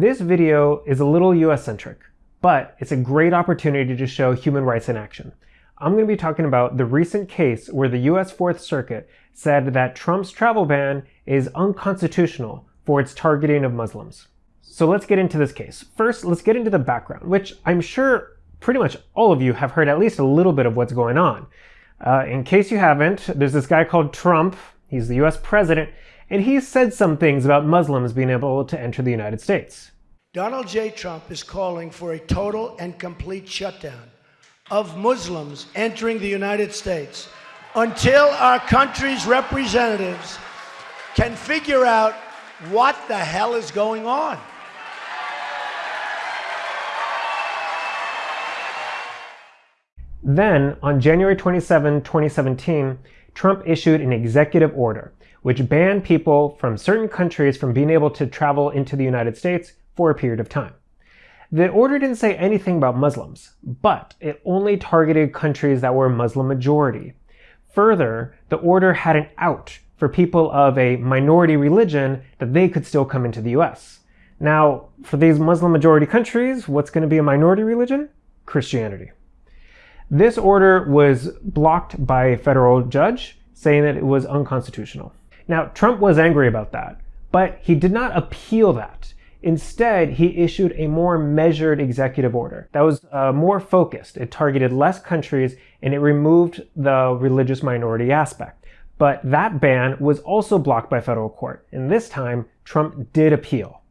This video is a little US-centric, but it's a great opportunity to show human rights in action. I'm going to be talking about the recent case where the US Fourth Circuit said that Trump's travel ban is unconstitutional for its targeting of Muslims. So let's get into this case. First, let's get into the background, which I'm sure pretty much all of you have heard at least a little bit of what's going on. Uh, in case you haven't, there's this guy called Trump. He's the US president, and he said some things about Muslims being able to enter the United States. Donald J. Trump is calling for a total and complete shutdown of Muslims entering the United States until our country's representatives can figure out what the hell is going on. Then, on January 27, 2017, Trump issued an executive order which banned people from certain countries from being able to travel into the United States for a period of time. The order didn't say anything about Muslims, but it only targeted countries that were Muslim majority. Further, the order had an out for people of a minority religion that they could still come into the US. Now, for these Muslim majority countries, what's going to be a minority religion? Christianity. This order was blocked by a federal judge saying that it was unconstitutional. Now, Trump was angry about that, but he did not appeal that. Instead, he issued a more measured executive order that was uh, more focused. It targeted less countries and it removed the religious minority aspect. But that ban was also blocked by federal court, and this time Trump did appeal.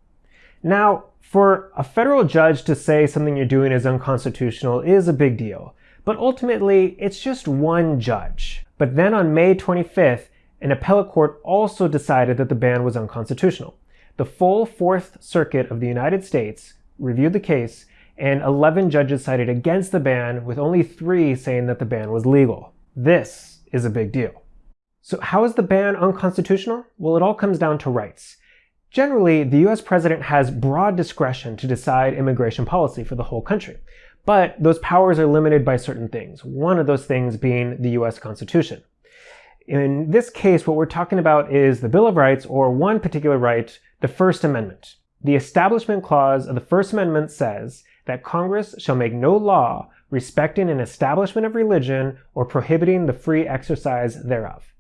Now, for a federal judge to say something you're doing is unconstitutional is a big deal, but ultimately it's just one judge. But then on May 25th, an appellate court also decided that the ban was unconstitutional. The full Fourth Circuit of the United States reviewed the case, and 11 judges sided against the ban, with only three saying that the ban was legal. This is a big deal. So how is the ban unconstitutional? Well, it all comes down to rights. Generally, the US president has broad discretion to decide immigration policy for the whole country. But those powers are limited by certain things, one of those things being the US Constitution. In this case, what we're talking about is the Bill of Rights, or one particular right, the First Amendment. The Establishment Clause of the First Amendment says that Congress shall make no law respecting an establishment of religion or prohibiting the free exercise thereof.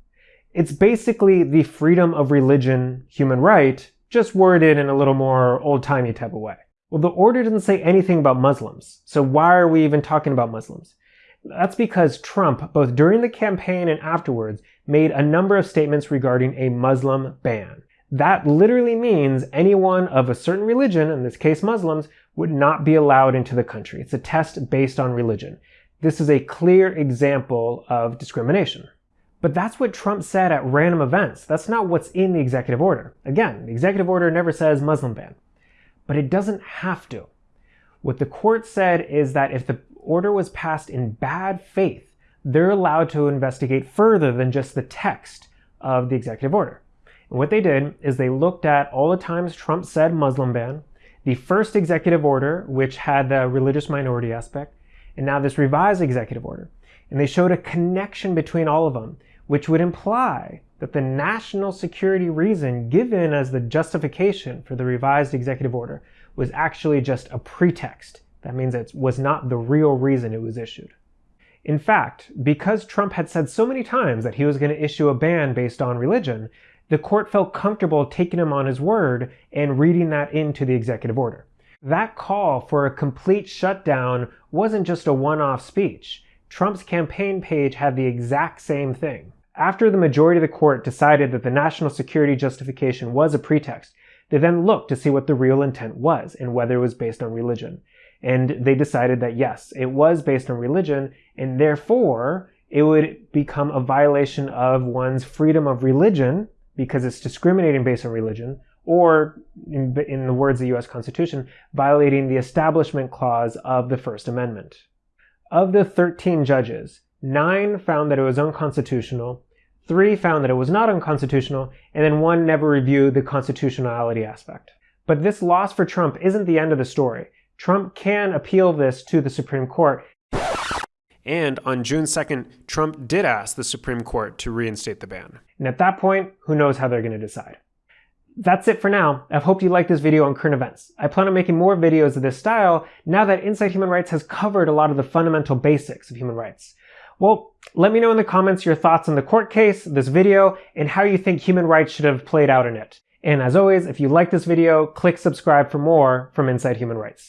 It's basically the freedom of religion human right, just worded in a little more old-timey type of way. Well, the order doesn't say anything about Muslims, so why are we even talking about Muslims? That's because Trump, both during the campaign and afterwards, made a number of statements regarding a Muslim ban. That literally means anyone of a certain religion, in this case Muslims, would not be allowed into the country. It's a test based on religion. This is a clear example of discrimination. But that's what Trump said at random events. That's not what's in the executive order. Again, the executive order never says Muslim ban. But it doesn't have to. What the court said is that if the order was passed in bad faith, they're allowed to investigate further than just the text of the executive order. And what they did is they looked at all the times Trump said Muslim ban, the first executive order, which had the religious minority aspect, and now this revised executive order. And they showed a connection between all of them, which would imply that the national security reason given as the justification for the revised executive order was actually just a pretext. That means it was not the real reason it was issued. In fact, because Trump had said so many times that he was going to issue a ban based on religion, the court felt comfortable taking him on his word and reading that into the executive order. That call for a complete shutdown wasn't just a one-off speech. Trump's campaign page had the exact same thing. After the majority of the court decided that the national security justification was a pretext, they then looked to see what the real intent was and whether it was based on religion. And they decided that yes, it was based on religion, and therefore it would become a violation of one's freedom of religion because it's discriminating based on religion, or in, in, the words of the US Constitution, violating the Establishment Clause of the First Amendment. Of the 13 judges, nine found that it was unconstitutional, three found that it was not unconstitutional, and then one never reviewed the constitutionality aspect. But this loss for Trump isn't the end of the story. Trump can appeal this to the Supreme Court. And on June 2nd, Trump did ask the Supreme Court to reinstate the ban. And at that point, who knows how they're going to decide. that's it for now. I hope you liked this video on current events. I plan on making more videos of this style now that Inside Human Rights has covered a lot of the fundamental basics of human rights. Well, let me know in the comments your thoughts on the court case, this video, and how you think human rights should have played out in it. And as always, if you like this video, click subscribe for more from Inside Human Rights.